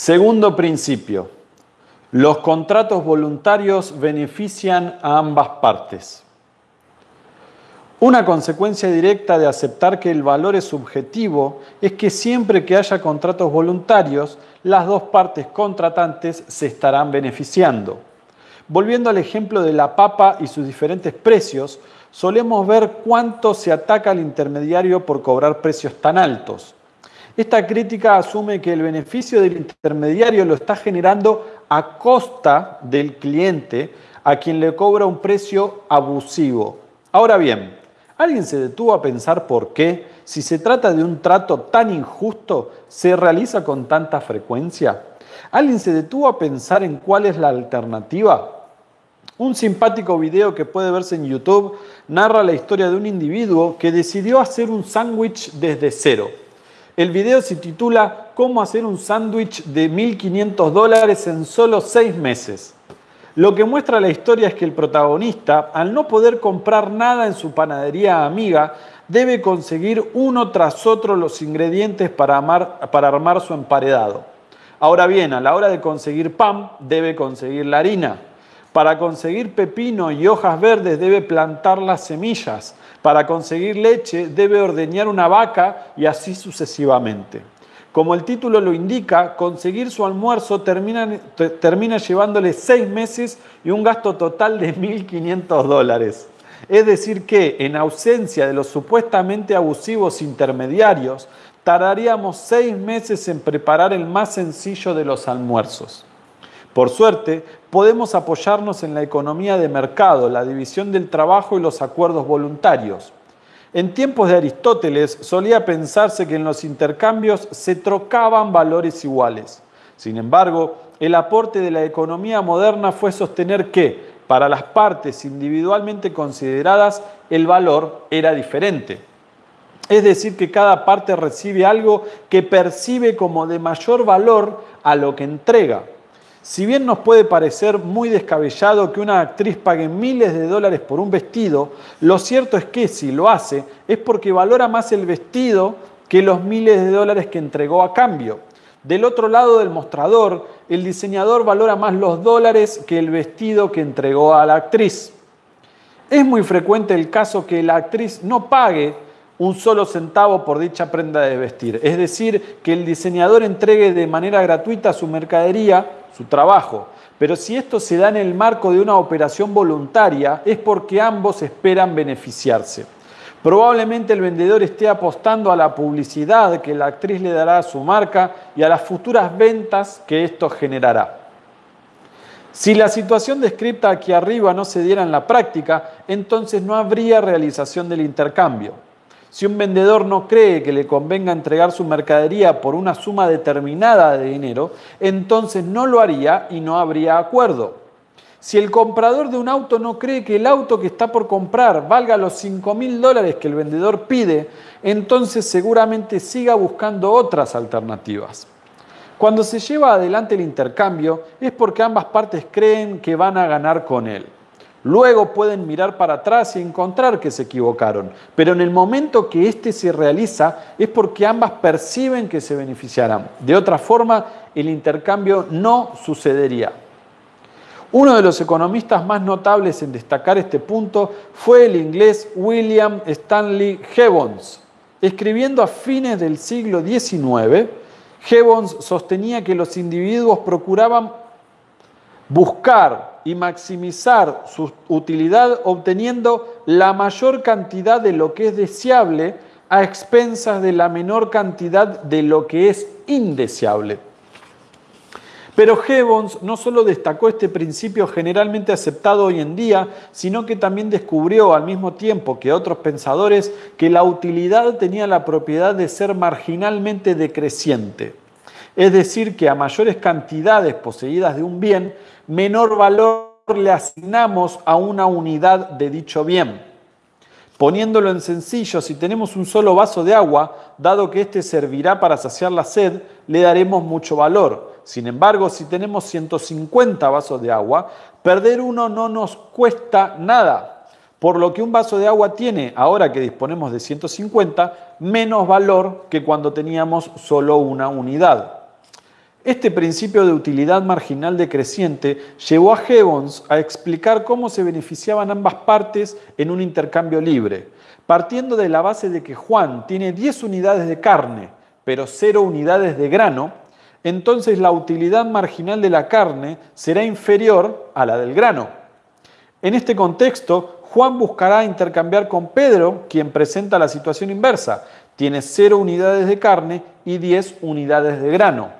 Segundo principio, los contratos voluntarios benefician a ambas partes. Una consecuencia directa de aceptar que el valor es subjetivo es que siempre que haya contratos voluntarios, las dos partes contratantes se estarán beneficiando. Volviendo al ejemplo de la papa y sus diferentes precios, solemos ver cuánto se ataca al intermediario por cobrar precios tan altos. Esta crítica asume que el beneficio del intermediario lo está generando a costa del cliente a quien le cobra un precio abusivo. Ahora bien, ¿alguien se detuvo a pensar por qué, si se trata de un trato tan injusto, se realiza con tanta frecuencia? ¿Alguien se detuvo a pensar en cuál es la alternativa? Un simpático video que puede verse en YouTube narra la historia de un individuo que decidió hacer un sándwich desde cero. El video se titula Cómo hacer un sándwich de 1.500 dólares en solo seis meses. Lo que muestra la historia es que el protagonista, al no poder comprar nada en su panadería amiga, debe conseguir uno tras otro los ingredientes para, para armar su emparedado. Ahora bien, a la hora de conseguir pan, debe conseguir la harina. Para conseguir pepino y hojas verdes debe plantar las semillas. Para conseguir leche debe ordeñar una vaca y así sucesivamente. Como el título lo indica, conseguir su almuerzo termina, termina llevándole seis meses y un gasto total de 1.500 dólares. Es decir que, en ausencia de los supuestamente abusivos intermediarios, tardaríamos seis meses en preparar el más sencillo de los almuerzos. Por suerte, podemos apoyarnos en la economía de mercado, la división del trabajo y los acuerdos voluntarios. En tiempos de Aristóteles solía pensarse que en los intercambios se trocaban valores iguales. Sin embargo, el aporte de la economía moderna fue sostener que, para las partes individualmente consideradas, el valor era diferente. Es decir, que cada parte recibe algo que percibe como de mayor valor a lo que entrega. Si bien nos puede parecer muy descabellado que una actriz pague miles de dólares por un vestido, lo cierto es que si lo hace es porque valora más el vestido que los miles de dólares que entregó a cambio. Del otro lado del mostrador, el diseñador valora más los dólares que el vestido que entregó a la actriz. Es muy frecuente el caso que la actriz no pague un solo centavo por dicha prenda de vestir. Es decir, que el diseñador entregue de manera gratuita su mercadería, su trabajo. Pero si esto se da en el marco de una operación voluntaria, es porque ambos esperan beneficiarse. Probablemente el vendedor esté apostando a la publicidad que la actriz le dará a su marca y a las futuras ventas que esto generará. Si la situación descrita aquí arriba no se diera en la práctica, entonces no habría realización del intercambio. Si un vendedor no cree que le convenga entregar su mercadería por una suma determinada de dinero, entonces no lo haría y no habría acuerdo. Si el comprador de un auto no cree que el auto que está por comprar valga los 5 mil dólares que el vendedor pide, entonces seguramente siga buscando otras alternativas. Cuando se lleva adelante el intercambio es porque ambas partes creen que van a ganar con él. Luego pueden mirar para atrás y encontrar que se equivocaron, pero en el momento que éste se realiza es porque ambas perciben que se beneficiarán. De otra forma, el intercambio no sucedería. Uno de los economistas más notables en destacar este punto fue el inglés William Stanley Gibbons. Escribiendo a fines del siglo XIX, Gibbons sostenía que los individuos procuraban buscar y maximizar su utilidad obteniendo la mayor cantidad de lo que es deseable a expensas de la menor cantidad de lo que es indeseable. Pero Gibbons no solo destacó este principio generalmente aceptado hoy en día, sino que también descubrió al mismo tiempo que otros pensadores que la utilidad tenía la propiedad de ser marginalmente decreciente. Es decir, que a mayores cantidades poseídas de un bien, menor valor le asignamos a una unidad de dicho bien. Poniéndolo en sencillo, si tenemos un solo vaso de agua, dado que éste servirá para saciar la sed, le daremos mucho valor. Sin embargo, si tenemos 150 vasos de agua, perder uno no nos cuesta nada, por lo que un vaso de agua tiene, ahora que disponemos de 150, menos valor que cuando teníamos solo una unidad. Este principio de utilidad marginal decreciente llevó a Gibbons a explicar cómo se beneficiaban ambas partes en un intercambio libre, partiendo de la base de que Juan tiene 10 unidades de carne, pero 0 unidades de grano, entonces la utilidad marginal de la carne será inferior a la del grano. En este contexto, Juan buscará intercambiar con Pedro, quien presenta la situación inversa. Tiene 0 unidades de carne y 10 unidades de grano.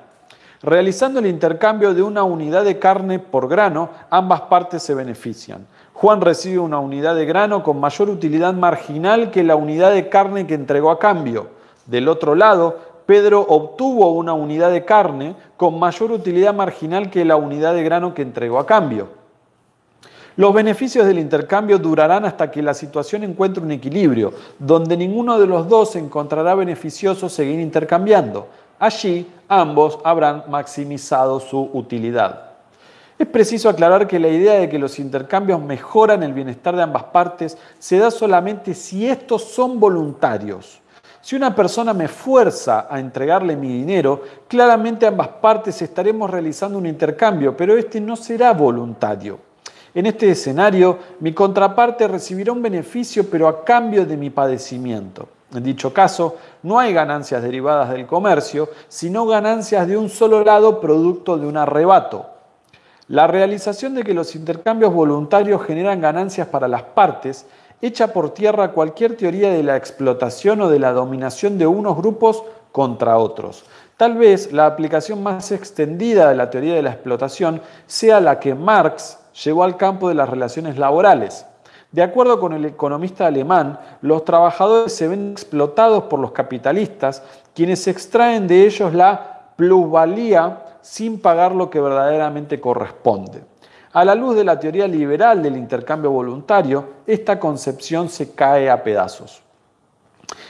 Realizando el intercambio de una unidad de carne por grano, ambas partes se benefician. Juan recibe una unidad de grano con mayor utilidad marginal que la unidad de carne que entregó a cambio. Del otro lado, Pedro obtuvo una unidad de carne con mayor utilidad marginal que la unidad de grano que entregó a cambio. Los beneficios del intercambio durarán hasta que la situación encuentre un equilibrio, donde ninguno de los dos encontrará beneficioso seguir intercambiando. Allí ambos habrán maximizado su utilidad. Es preciso aclarar que la idea de que los intercambios mejoran el bienestar de ambas partes se da solamente si estos son voluntarios. Si una persona me fuerza a entregarle mi dinero, claramente ambas partes estaremos realizando un intercambio, pero este no será voluntario. En este escenario, mi contraparte recibirá un beneficio, pero a cambio de mi padecimiento. En dicho caso, no hay ganancias derivadas del comercio, sino ganancias de un solo lado producto de un arrebato. La realización de que los intercambios voluntarios generan ganancias para las partes echa por tierra cualquier teoría de la explotación o de la dominación de unos grupos contra otros. Tal vez la aplicación más extendida de la teoría de la explotación sea la que Marx llevó al campo de las relaciones laborales. De acuerdo con el economista alemán, los trabajadores se ven explotados por los capitalistas, quienes extraen de ellos la plusvalía sin pagar lo que verdaderamente corresponde. A la luz de la teoría liberal del intercambio voluntario, esta concepción se cae a pedazos.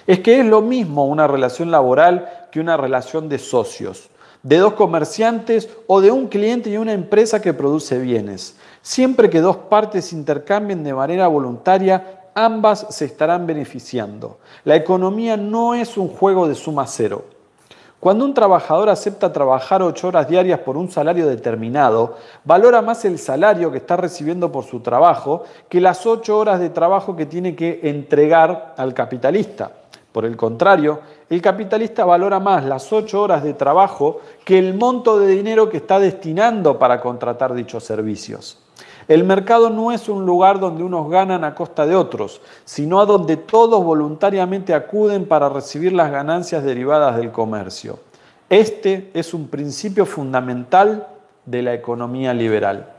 Es que es lo mismo una relación laboral que una relación de socios, de dos comerciantes o de un cliente y una empresa que produce bienes. Siempre que dos partes intercambien de manera voluntaria, ambas se estarán beneficiando. La economía no es un juego de suma cero. Cuando un trabajador acepta trabajar ocho horas diarias por un salario determinado, valora más el salario que está recibiendo por su trabajo que las ocho horas de trabajo que tiene que entregar al capitalista. Por el contrario, el capitalista valora más las ocho horas de trabajo que el monto de dinero que está destinando para contratar dichos servicios. El mercado no es un lugar donde unos ganan a costa de otros, sino a donde todos voluntariamente acuden para recibir las ganancias derivadas del comercio. Este es un principio fundamental de la economía liberal.